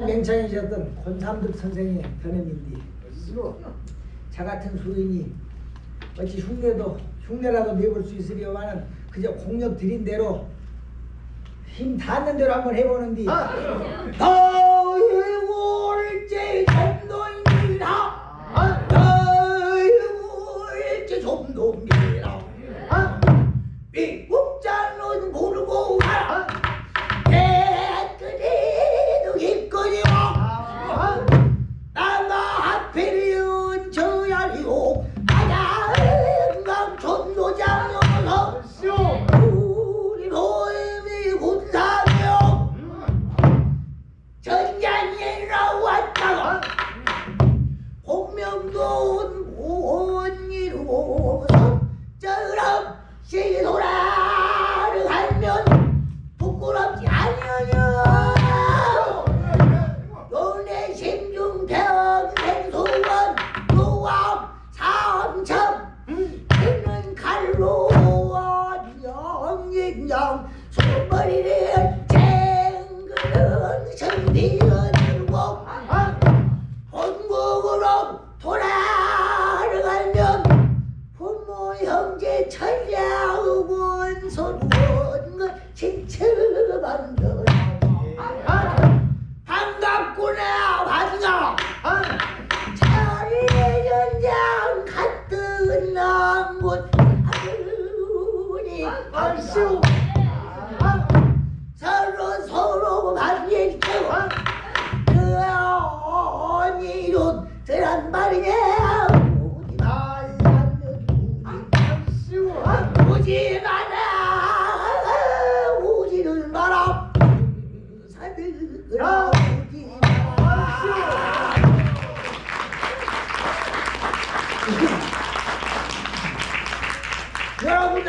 맹창이셨던 권삼득 선생의 변함인데 자 같은 수인이 어찌 흉내도 흉내라도 내볼 수 있으려마는 그저 공력 들인 대로 힘 닿는 대로 한번 해보는디 너희 올제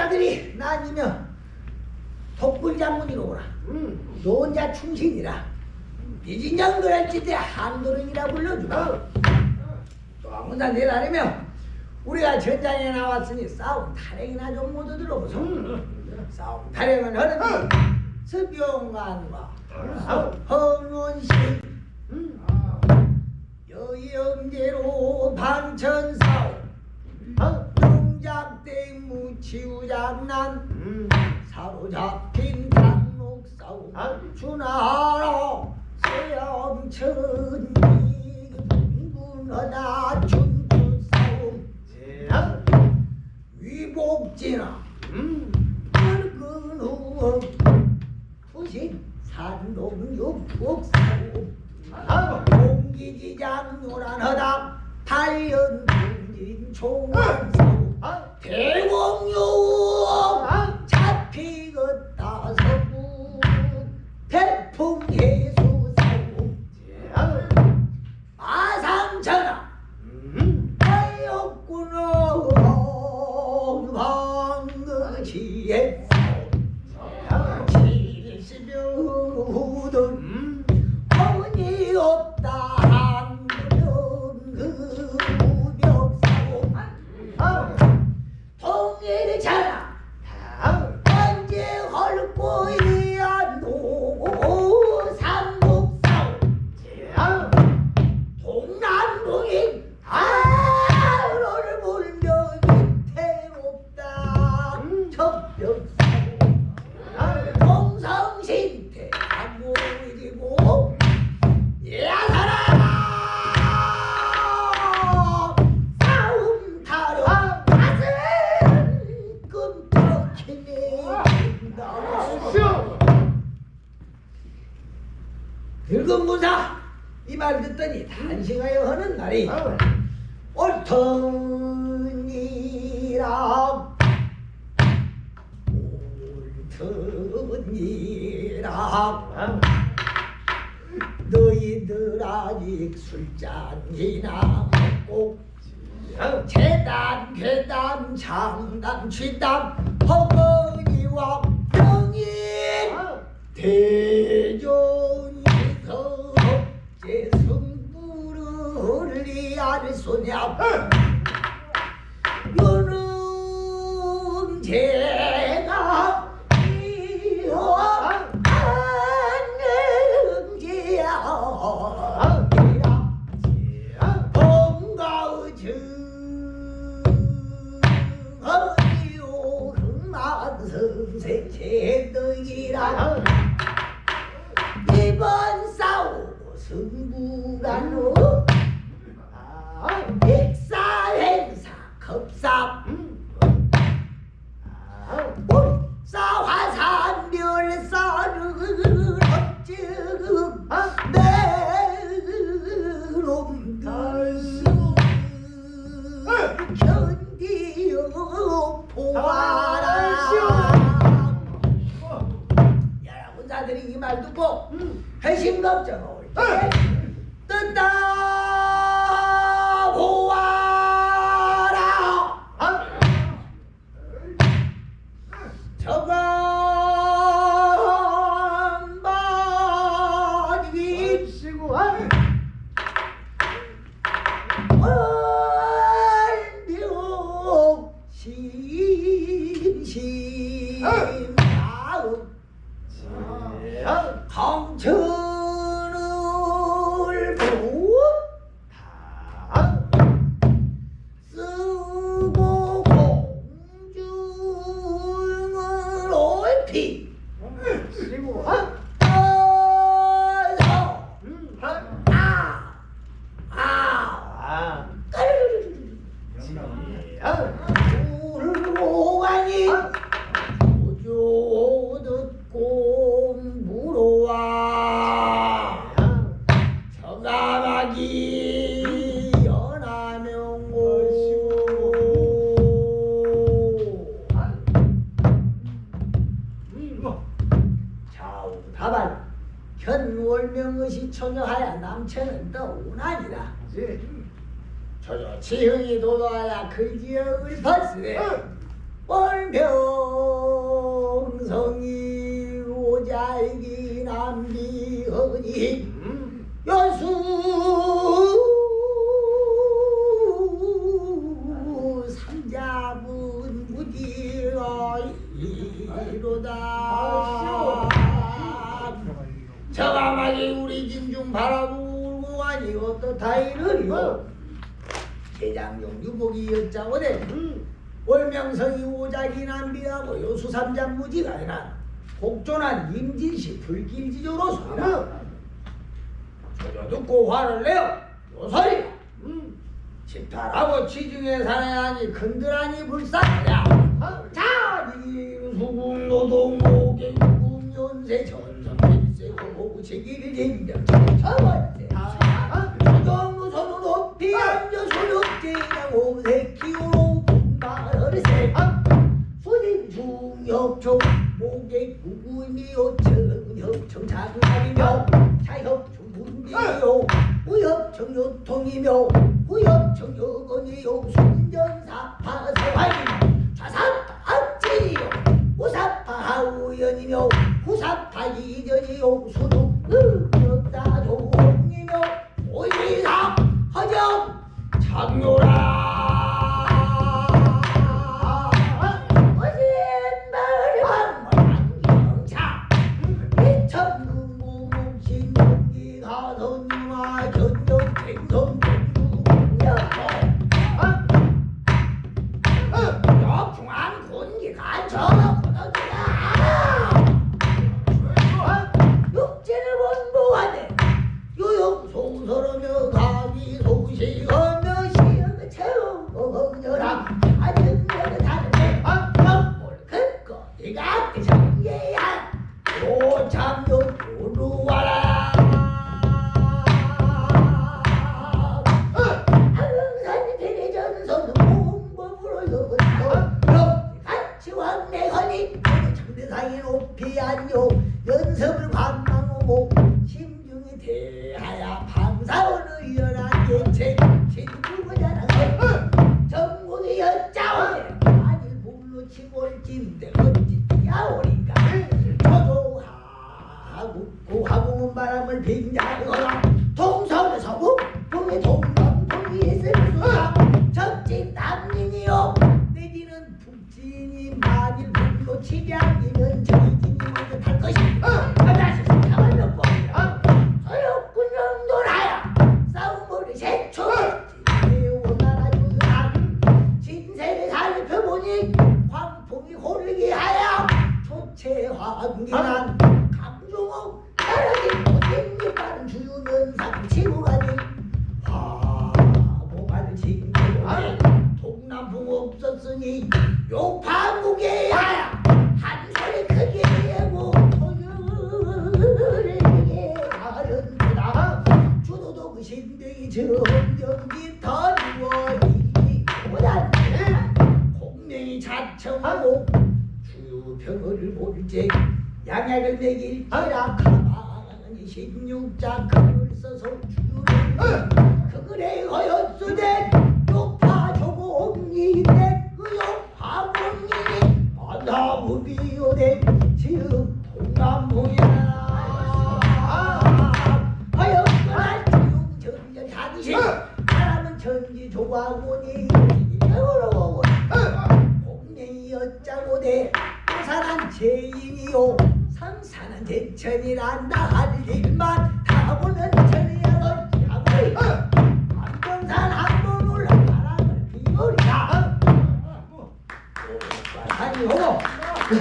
여러분들이 나니며 독불장군이로 오라. 노자 충신이라. 비진장 그랄지대 한도령이라 불러주라. 또 아무나 내라려면 우리가 전장에 나왔으니 싸움 타령이나 좀 모두 들어보소. 싸움 타령은 하는데 서병관과 허문신 여영제로 방천사오 농작대 무 치우장난 사로잡힌 장목싸움. 주나라 세영천이 분분하다 춘추싸움. 위복지나 늙은 후 부신 산동육국싸움 공기지장 요란하다. 달연 군진 총원싸움 대공용 잡히겠다 서구 태풍 예수 싸움 마상천하. 아였구나 듣더니 단식하여 하는 날이 옳더니라. 옳더니라. 너희들 아직 술잔이나 먹고 재단 괴담 장담 취담 허거니와 명인 대종 승부를 견디어 보아라. 야 혼자들이 이 말 듣고 회심 걱정 올때 뜬다. 보아라. 저건 남체는 떠오나니라 저저 지흥이 도도하야 그 지역을 봤으되 월명성이 오자이기 남비허니. 여수 삼자분 무지어이로다. 저가마지 우리 진중 바라보 가니 어떻다 이르리요. 제장용 유복이 여자오되 월명성이 오작이 남비하고 요수삼장 무지가 아니라 곡존한 임진시 불길지조로소이라 저저 듣고 화를 내어 요소리. 집탈하고 지중해 산에하니 근들하니 불쌍하냐. 자니 수국 노동 모계 유금 연세 전선 일세 고고 제기를 제기력 저번째 앉아 소력제랑 오세 키우로 분발을세 수진 중협총 모계 구구미 요청 공주여고 역중 고하고 바 없었으니 욕파무게야 한 소리 크게 하고 토요일에 가른구나 주도도 그 신대이 정경기 던지고 이보다 공명이 자청하고 주평을 볼제 양약을 매길지라 가만히 십육자 글을 써서 주를 그글에 허였으되 공이 바다무 비오네 지금 동남무야. 하였거나 지웅전전 하듯이 사람은 천지 조화고니 어려워. 공명이 어짜고대 부산한 죄인이요. 상산한 제천이란다 할 일만 다 보는 천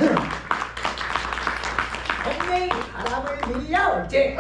공명이 바람을 빌려올지